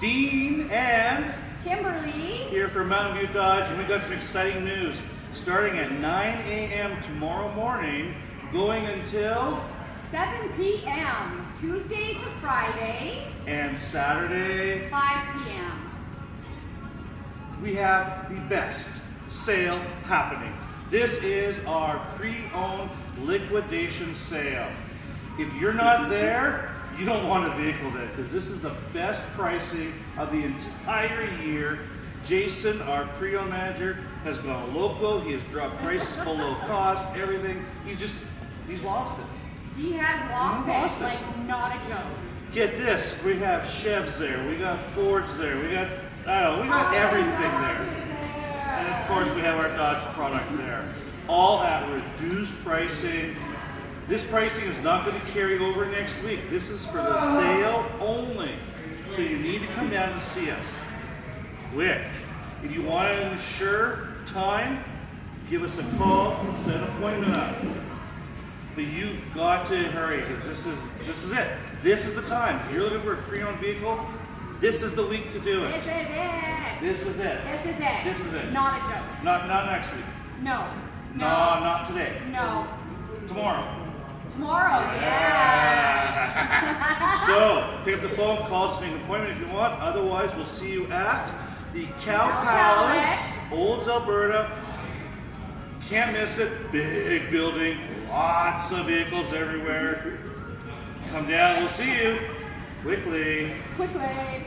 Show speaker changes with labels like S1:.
S1: Dean and
S2: Kimberly.
S1: here from Mountain View Dodge, and we got some exciting news. Starting at 9 a.m. tomorrow morning, going until
S2: 7 p.m. Tuesday to Friday,
S1: and Saturday,
S2: 5 p.m.
S1: we have the best sale happening. This is our pre-owned liquidation sale. If you're not there, you don't want a vehicle there because this is the best pricing of the entire year. Jason, our pre-owned manager, has gone loco. He has dropped prices below cost, everything. He's just, he's lost it.
S2: He has lost,
S1: He lost
S2: it,
S1: it.
S2: like not a joke.
S1: Get this, we have Chevs there, we got Fords there, we got, I don't know, we got everything there. And of course, we have our Dodge product there. All at reduced pricing. This pricing is not going to carry over next week. This is for the sale only. So you need to come down and see us. Quick. If you want to ensure time, give us a call, and set an appointment up. But you've got to hurry because this is this is it. This is the time. If you're looking for a pre-owned vehicle, this is the week to do it.
S2: This is it.
S1: This is it.
S2: This is it.
S1: This is it.
S2: Not a joke.
S1: Not not next week.
S2: No.
S1: No, not today.
S2: No.
S1: Tomorrow.
S2: Tomorrow. Yes.
S1: So pick up the phone, call us, make an appointment if you want. Otherwise, we'll see you at the Cow
S2: Cow
S1: Palace, Olds, Alberta. Can't miss it. Big building, lots of vehicles everywhere. Come down, we'll see you quickly.
S2: Quickly.